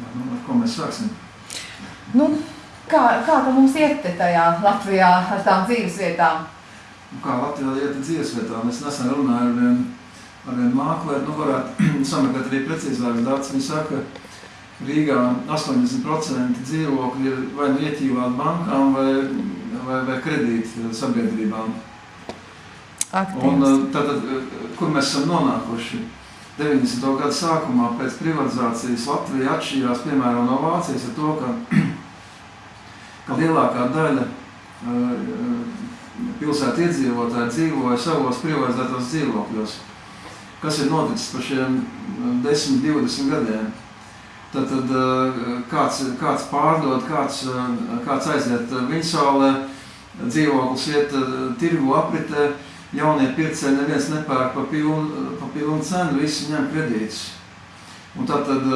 Nu, ar ko mēs sāksim? Nu, kā, kā tā mums iet tajā Latvijā ar tām dzīves vietām? Nu, kā Latvijā iet dzīves vietām? Es nesen runāju ar vienu, ar vienu mākleri, nu varētu sameklēt arī precīzākas datus. Viņi saka, ka Rīgā 80% dzīvokļi ir vai nu ieķīvāti bankām vai, vai, vai kredīt sabiedrībām. Un, Aktīvs. tātad, kur mēs esam nonākuši? 90. gada sākumā pēc privatizācijas Latvija atšķīrās piemēram no Vācijas ar to, ka, ka lielākā daļa uh, pilsētu iedzīvotāji dzīvoja savos privatizētos dzīvokļos. Kas ir noticis par šiem 10, 20 gadiem? Tad, tad uh, kāds, kāds pārdod, kāds, kāds aiziet Viņsaulē, dzīvoklis iet tirgu apritē, jaunie pircēji neviens nepērk pa pilnu, pa pilnu cenu, visi ņem kredītus. Un tātad,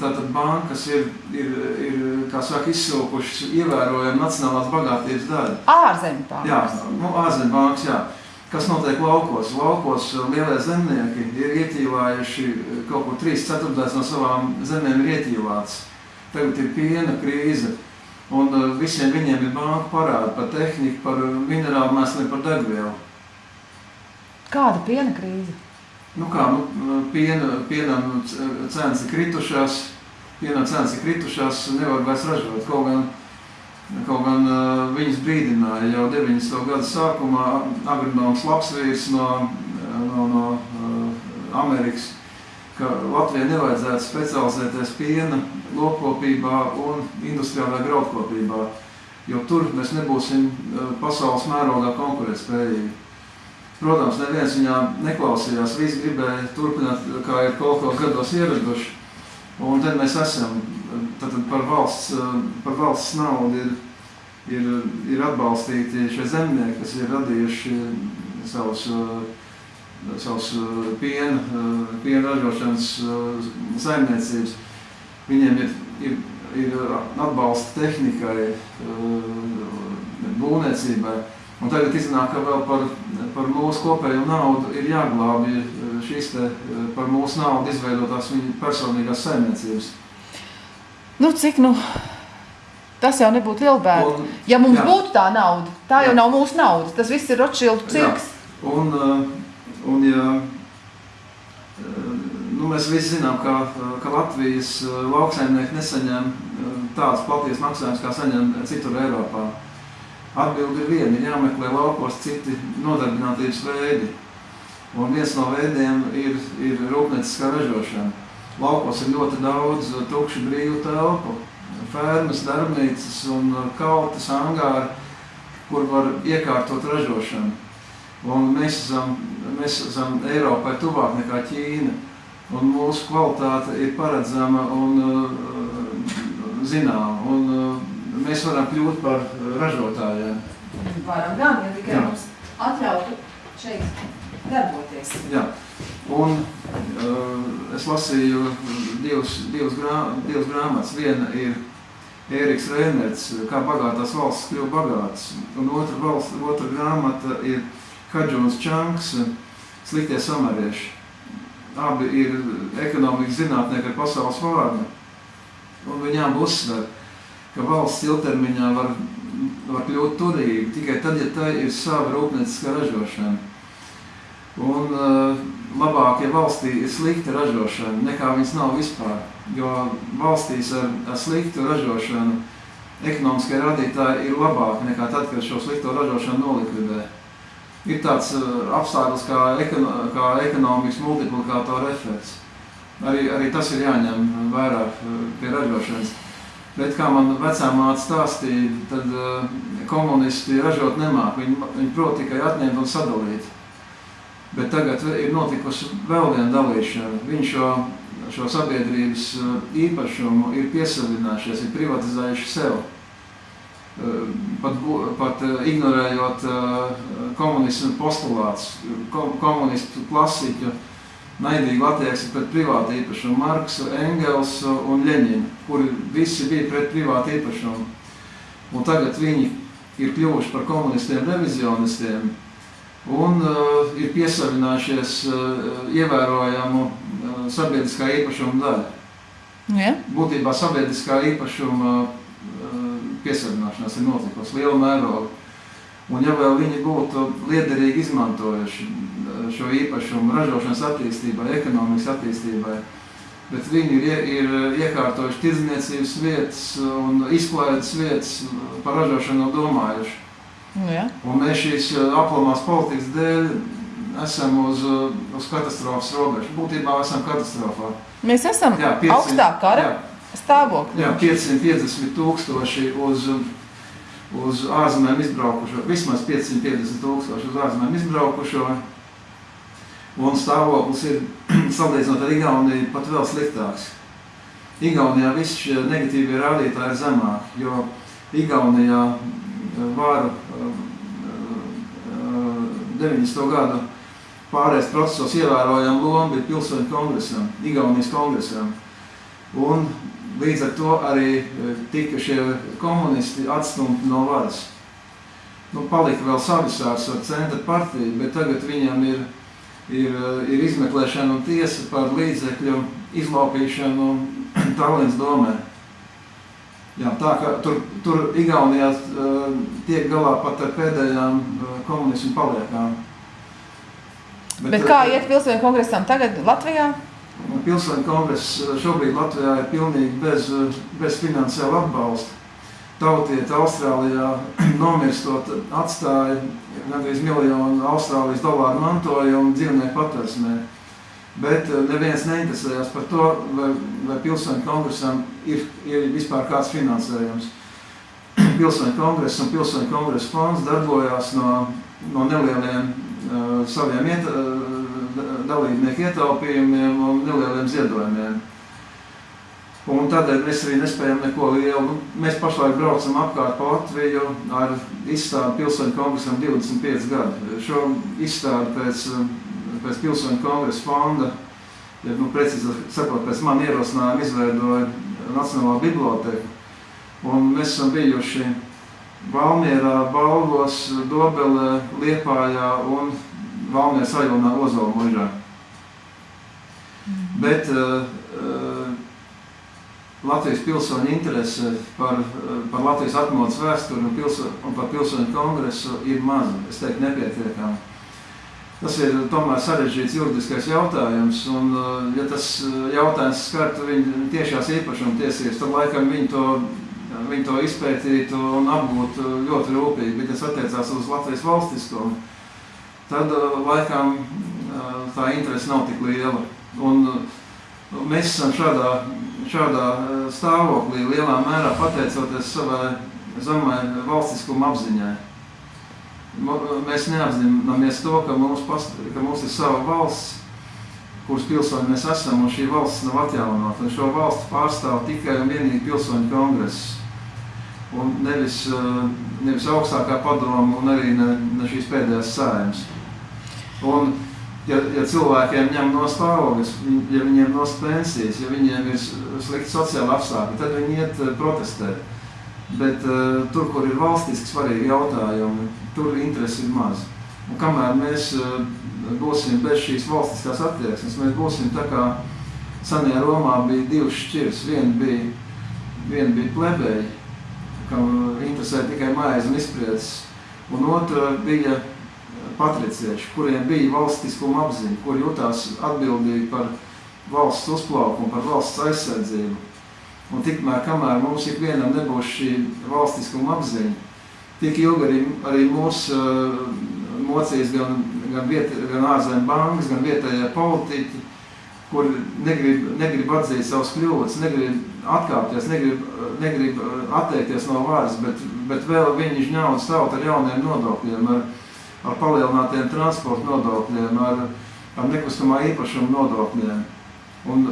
tātad bankas ir, ir, ir kā saka, izsilkušas ievērojami nacionālās bagātības daļu. Ārzemju pāris. Jā, nu, ārzemju bankas, jā. Kas notiek laukos? Laukos lielie zemnieki ir ietīvājuši kaut ko 3 ceturtdaļas no savām zemēm ir ietīvāts. Tagad ir piena krīze. Un uh, visiem viņiem ir banka parādi par tehniku, par minerālu mēsliem, par degvielu. Kāda piena krīze? Nu kā, nu, piena, pienam cenas ir kritušās, pienam cenas ir kritušās, nevar vairs ražot. Kaut gan, kaut gan uh, viņas brīdināja jau 90. gada sākumā agronoms Lapsvīrs no, no, no uh, Amerikas, ka Latvijai nevajadzētu specializēties piena, lopkopībā un industriālajā graudkopībā, jo tur mēs nebūsim uh, pasaules mērogā konkurētspējīgi. Protams, neviens viņā neklausījās. Visi gribēja turpināt, kā ir kaut ko gados ieraduši. Un tad mēs esam. Tad par valsts, par valsts naudu ir, ir, ir atbalstīti šie zemnieki, kas ir radījuši savus, savus piena, piena ražošanas saimniecības. Viņiem ir, ir, ir atbalsta tehnikai, būvniecībai. Un tagad iznāk, ka vēl par, par mūsu kopējo naudu ir jāglābj šīs te par mūsu naudu izveidotās viņa personīgās saimniecības. Nu, cik nu? Tas jau nebūtu lielbērni. Un- Ja mums jā. būtu tā nauda, tā jau Jā. nav mūsu nauda. Tas viss ir Rothschild cirks. Un, uh, un ja, uh, nu, mēs visi zinām, ka, ka Latvijas uh, lauksaimnieki nesaņem uh, tādas platītas maksājumus, kā saņem citur Eiropā. Atbildi ir viena, ir jāmeklē laukos citi nodarbinātības veidi. Un viens no veidiem ir, ir rūpnieciskā ražošana. Laukos ir ļoti daudz tukšu brīvu telpu, fermas, darbnīcas un kaltas, angāri, kur var iekārtot ražošanu. Un mēs esam, mēs esam Eiropai tuvāk nekā Ķīna. Un mūsu kvalitāte ir paredzama un uh, zināma. Un, uh, mēs varam kļūt par ražotājiem. Varam gan, ja tikai Jā. mums atļautu šeit darboties. Jā. Un uh, es lasīju divas, divas, grā, divas grāmatas. Viena ir Ēriks Reinerts, kā bagātās valsts kļuva bagātas. Un otra, valsts, otra grāmata ir Hadžons Čanks, Sliktie samarieši. Abi ir ekonomikas zinātnieki ar pasaules vārdu. Un viņām uzsver, ka valsts ilgtermiņā var, var kļūt turīga tikai tad, ja tā ir sava rūpnieciskā ražošana. Un uh, labāk, ja valstī ir slikta ražošana, nekā viņas nav vispār. Jo valstīs ar, ar sliktu ražošanu ekonomiskie rādītāji ir labāki nekā tad, kad šo slikto ražošanu nolikvidē. Ir tāds uh, apstākļus kā, ekono, kā ekonomikas multiplikātora efekts. Arī, arī tas ir jāņem vērā uh, pie ražošanas. Bet, kā man vecā māte stāstīja, tad uh, komunisti ražot nemāk. Viņi, viņi prot tikai atņemt un sadalīt. Bet tagad ir notikusi vēl viena dalīšana. Viņi šo, šo sabiedrības īpašumu ir piesavinājušies, ir privatizējuši sev. Uh, Pat, pat uh, ignorējot uh, komunismu postulātus, ko- komunistu klasiķu naidīgu attieksmi pret privātu īpašumu. Marksu, Engelsu un Ļeņinu, kuri visi bija pret privātu īpašumu. Un tagad viņi ir kļuvuši par komunistiem revizionistiem un uh, ir piesavinājušies uh, ievērojamu uh, sabiedriskā īpašuma daļu. Ja? Būtībā sabiedriskā īpašuma uh, piesavināšanās ir notikusi liela mēroga. Un ja vēl viņi būtu liederīgi izmantojuši uh, šo īpašumu ražošanas attīstībai, ekonomikas attīstībai, bet viņi ir, ir iekārtojuši tirdzniecības vietas un izklaides vietas par ražošanu nav domājuši. Ja? Un mēs šīs aplamās politikas dēļ esam uz, uz katastrofas robežas. Būtībā esam katastrofā. Mēs esam Jā, augstā kara jā, stāvoklī. jā, 550 tūkstoši uz, uz ārzemēm izbraukušo, vismaz 550 tūkstoši uz ārzemēm izbraukušo. Un stāvoklis ir salīdzinot ar Igauniju pat vēl sliktāks. Igaunijā visi šie negatīvie rādītāji ir zemāki, jo Igaunijā varu 90. gadu pārējais procesos ievērojama loma bija pilsoņu kongresam, Igaunijas kongresam. Un līdz ar to arī e, tika šie komunisti atstumti no varas. Nu, palika vēl Savisārs ar centra partiju, bet tagad viņam ir, ir, e, ir izmeklēšana un tiesa par līdzekļu izlaupīšanu Tallinas domē. Jā, tā kā tur, tur Igaunijā uh, tiek galā pat ar pēdējām uh, komunismu paliekām. Bet, Bet kā iet pilsoņu kongresam tagad Latvijā? Pilsoņu kongress šobrīd Latvijā ir pilnīgi bez, bez finansiāla atbalsta. Tautieti Austrālijā nomirstot atstāja gandrīz miljonu Austrālijas dolāru mantojumu dzīvnieku patversmē. Bet neviens neinteresējās par to, vai, vai pilsoņu kongresam ir, ir vispār kāds finansējums. Pilsoņu kongress un pilsoņu kongresa fonds darbojās no, no nelieliem saviem iet, uh, dalībnieku ietaupījumiem un nelieliem ziedojumiem. Un tādēļ mēs arī nespējam neko lielu. Nu, mēs pašlaik braucam apkārt pa Latviju ar izstādi pilsoņu kongresam 25 gadu. Šo izstādi pēc pēc pilsoņu kongresa fonda, ja nu, precīzi sakot, pēc man ierosinājuma izveidoja Nacionālā biblioteka. Un mēs esam bijuši Valmierā, Balvos, Dobelē, Liepājā un Valmieras rajonā Ozola mužā. Mm. Bet uh, Latvijas pilsoņu interese par, par Latvijas atmodas vēsturi un, pilso, un par pilsoņu kongresu ir maza, es teiktu, nepietiekama. Tas ir tomēr sarežģīts juridiskais jautājums, un uh, ja tas uh, jautājums skartu viņu tiešās īpašuma tiesības, tad laikam viņi to, viņi to izpētītu un apgūtu ļoti rūpīgi, bet tas attiecās uz Latvijas valstiskumu, tad uh, laikam tā interese nav tik liela. Un mēs esam šādā, šādā stāvoklī lielā mērā pateicoties savai zemai valstiskuma apziņai mēs neapzināmies to, ka mums, past, ka mums ir sava valsts, kuras pilsoņi mēs esam, un šī valsts nav atjaunota. Un šo valstu pārstāv tikai un vienīgi pilsoņu kongress. Un nevis, eh, nevis augstākā padoma un arī ne, ne šīs pēdējās sājums. Un, ja, ja cilvēkiem ņem no stāvokļus, ja viņiem nost pensijas, ja viņiem ir slikti sociāli apstākļi, tad viņi iet eh, protestēt. Bet uh, tur, kur ir valstiski svarīgi jautājumi, tur interesi ir maz. Un kamēr mēs uh, būsim bez šīs valstiskās attieksmes, mēs būsim tā kā senajā Romā bija divas šķiras. Viena bija, viena bija plebeji, kam interesē tikai maize un izpriedzes, un otra bija patricieši, kuriem bija valstiskuma apziņa, kur jutās atbildīgi par valsts uzplaukumu, par valsts aizsardzību. Un tikmēr, kamēr mums ikvienam nebūs šī valstiskuma apziņa, tik ilgi arī, arī mūs uh, mocīs gan, gan, viet, gan ārzemju bankas, gan vietējie politiķi, kur negrib, negrib atzīt savus kļūdas, negrib atkāpties, negrib, negrib atteikties no varas, bet, bet vēl viņi žņaudas tauta ar jauniem nodokļiem, ar, ar palielinātiem transporta nodokļiem, ar, ar nekustamā īpašuma nodokļiem. Un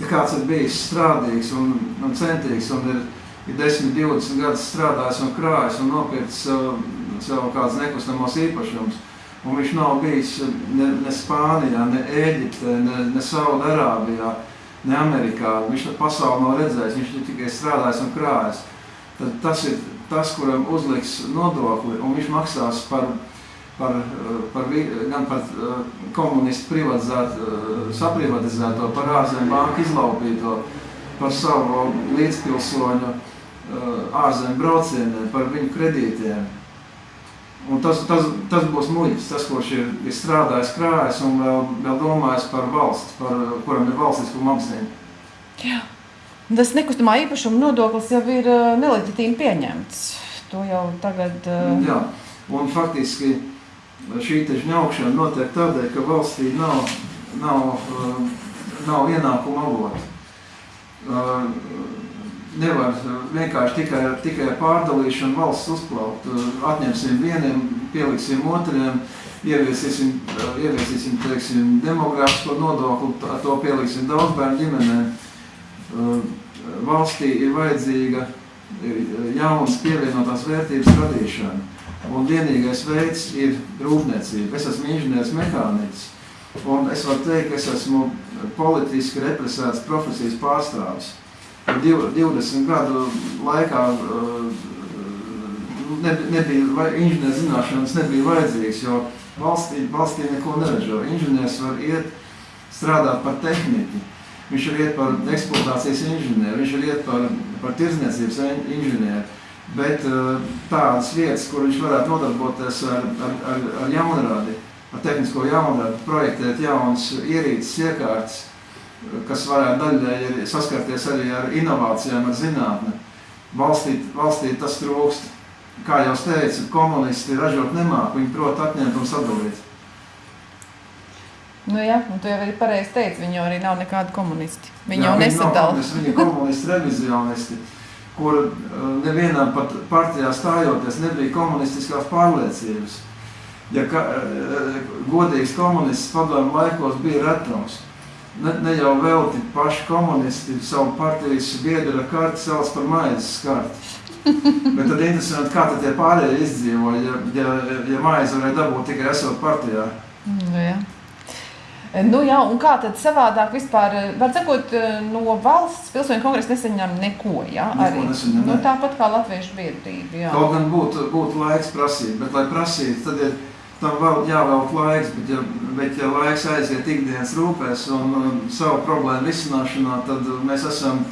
ja kāds ir bijis strādīgs un, un centīgs un ir, ir 10, 20 gadus strādājis un krājis un nopircis sev, sev kāds nekustamos īpašums, un viņš nav bijis ne, ne Spānijā, ne Ēģiptē, ne, ne Saudarābijā, ne Amerikā, viņš to pasauli nav redzējis, viņš ir tikai strādājis un krājis, tad tas ir tas, kuram uzliks nodokli, un viņš maksās par par, par, gan par komunistu privatizēt, saprivatizēto, par ārzemju banku izlaupīto. par savu līdzpilsoņu ārzemju braucieniem, par viņu kredītiem. Un tas, tas, tas būs muļķis, tas, kurš ir, ir strādājis krājis un vēl, vēl domājis par valsts, par, kuram ir valstiskuma apziņa. Jā. Tas nekustamā īpašuma nodoklis jau ir neleģitīvi pieņemts. To jau tagad. Uh... Jā, un faktiski šī žņaukšana notiek tādēļ, ka valstī nav, nav, nav ienākuma avota. Nevar vienkārši tikai, tikai pārdalīšanu valsts uzplaukt. Atņemsim vieniem, pieliksim otriem, ieviesīsim, ieviesīsim teiksim, demogrāfisko nodokli, to pieliksim daudz bērnu ģimenēm. Valstī ir vajadzīga jaunas pievienotās vērtības radīšana. Un vienīgais veids ir rūpniecība. Es esmu inženieris mehāniķis. Un es varu teikt, ka es esmu politiski represēts profesijas pārstāvis. 20 gadu laikā nebija inženieru zināšanas, nebija vajadzīgs, jo valstī, valstī neko neražo. Inženieris var iet strādāt par tehniku, viņš var iet par eksploatācijas inženieru, viņš var iet par, par tirzniecības inženieru. Bet tādas vietas, kur viņš varētu nodarboties ar, ar, ar, ar jaunrādi, ar tehnisko jaunrādi, projektēt jaunas ierīces, iekārtas, kas varētu daļai saskarties arī ar inovācijām, ar zinātni. Valstī, valstī tas trūkst. Kā jau teicu, komunisti ražot nemāk, viņi prot atņemt un sadalīt. Nu jā, un tu jau arī pareizi teici, viņi jau arī nav nekādi komunisti. Viņi jā, jau nesadala. Viņi ir komunisti, revizionisti, kur nevienam pat partijā stājoties nebija komunistiskās pārliecības. Ja ka, godīgs komunists padomu laikos bija retums ne, ne jau velti paši komunisti savu partijas biedra karti sauc par maizes karti. Bet tad interesanti, kā tad tie pārējie izdzīvoja, ja, ja, ja maize varēja dabūt tikai esot partijā. Nu, jā. Nu, jā, un kā tad savādāk vispār, var sakot, no valsts pilsoņu kongresa nesaņem neko, jā? Neko arī. Nesaņem, nu, tāpat kā latviešu biedrība, jā. Kaut gan būtu, būtu laiks prasīt, bet lai prasītu, tad ir tam vēl jāvelk laiks, bet ja, bet ja laiks aiziet ikdienas rūpēs un, un savu problēmu risināšanā, tad mēs esam...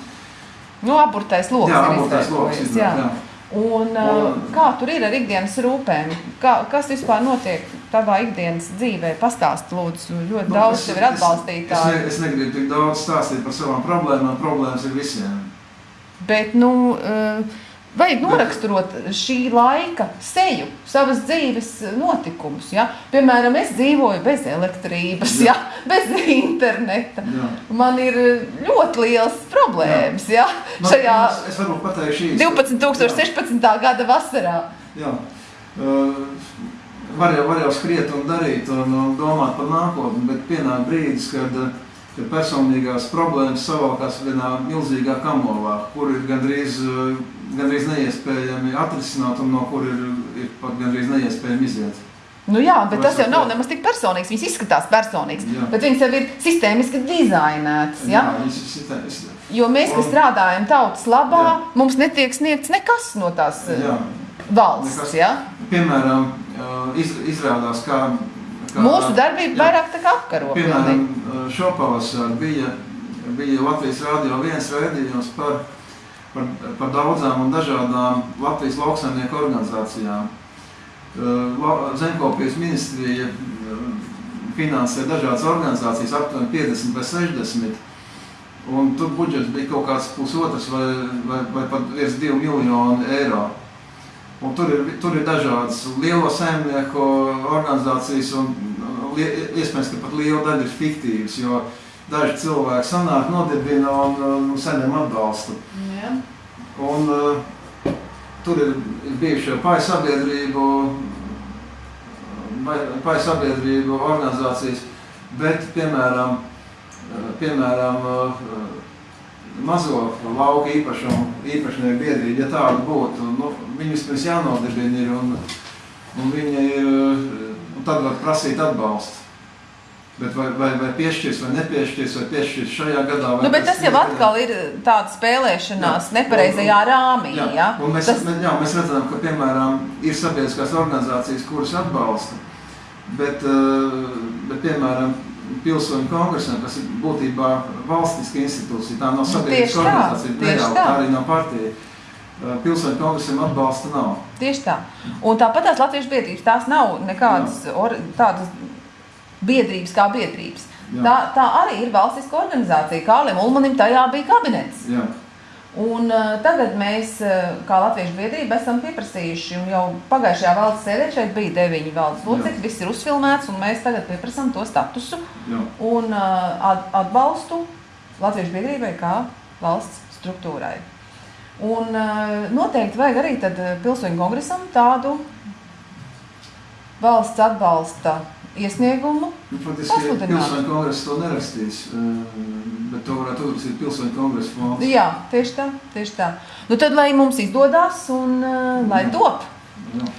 Nu, aburtais loks jā, aburtais loks, jā. jā. Un, un, kā tur ir ar ikdienas rūpēm? Kā, kas vispār notiek tavā ikdienas dzīvē? Pastāst, lūdzu, ļoti nu, daudz tev ir atbalstītāji. Es, es, ne, es negribu tik daudz stāstīt par savām problēmām, problēmas ir visiem. Bet, nu, uh, Vajag noraksturot šī laika seju, savas dzīves notikumus. Ja? Piemēram, es dzīvoju bez elektrības, ja? bez interneta. Jā. Man ir ļoti liels problēmas ja? Man, šajā es, es 12.016. gada vasarā. Jā. Uh, var, jau, var jau skriet un darīt un, un domāt par nākotni, bet pienāk brīdis, kad uh, ka personīgās problēmas savalkās vienā milzīgā kamolā, kur ir gandrīz, eh, gandrīz neiespējami atrisināt un no kur ir, ir pat gandrīz neiespējami iziet. Nu jā, bet tas jau nav nemaz tik personīgs. Viņas izskatās personīgs, jā. bet viņas jau ir sistēmiski dizainētas. Ja? Jā. Jo mēs, kas strādājam tautas labā, jā. mums netiek sniegts nekas no tās jā. valsts. Nekas, ja? Piemēram, iz, izrādās, kā Kā, Mūsu darbība jā, vairāk tā kā apkaro. Piemēram, šopavasar bija, bija Latvijas Rādio viens raidījums par, par, par daudzām un dažādām Latvijas lauksaimnieku organizācijām. Zemkopijas ministrija finansē dažādas organizācijas, aptuveni 50 vai 60. Un tur budžets bija kaut kāds pusotrs vai, vai, vai pat virs 2 miljonu eiro. Un tur, ir, tur ir dažādas lielo saimnieku organizācijas, un li, iespējams, ka pat liela daļa ir fiktīvas, jo daži cilvēki sanāk, nodibina un, un saņem atbalstu. Jā. Un, uh, tur ir bijušie pāri sabiedrību, pāri sabiedrību organizācijas, bet, piemēram, piemēram uh, mazo lauku īpašumu, īpašnieku biedrību, ja tāda būtu, nu, viņi vispirms jānodibina ir un, un viņi ir, un tad var prasīt atbalstu. Bet vai, vai, vai piešķirs vai nepiešķirs, vai piešķirs šajā gadā. Nu, bet tas jau atkal ir tāda spēlēšanās jā, nepareizajā un, rāmī. Jā, ja? un mēs, tas... jā, mēs redzam, ka, piemēram, ir sabiedriskās organizācijas, kuras atbalsta. Bet, bet piemēram, pilsoņu kongresam, kas ir būtībā valstiska institūcija, tā nav Nu, tieši tā, organizācija, tieši neļauj, tā. tā arī nav partija. Uh, Pilsoņu kongresam atbalsta nav. Tieši tā. Un tāpat tās latviešu biedrības, tās nav nekādas or, tādas biedrības kā biedrības. Jā. Tā, tā arī ir valstiska organizācija. Kālim Ulmanim tajā bija kabinets. Jā, Un uh, tagad mēs, uh, kā Latviešu biedrība, esam pieprasījuši, un jau pagājušajā valdes sēdē šeit bija deviņi valdes locekļi, viss ir uzfilmēts, un mēs tagad pieprasām to statusu jā. un uh, at- atbalstu Latviešu biedrībai kā valsts struktūrai. Un uh, noteikti vajag arī tad pilsoņu kongresam tādu valsts atbalsta iesniegumu. Nu, Pasludināt. pilsoņu kongress to nerakstīs, uh, bet to varētu uzrakstīt pilsoņu kongresa fonds. Jā, tieši tā, tieši tā. Nu tad, lai mums izdodas un uh, lai top. Jā.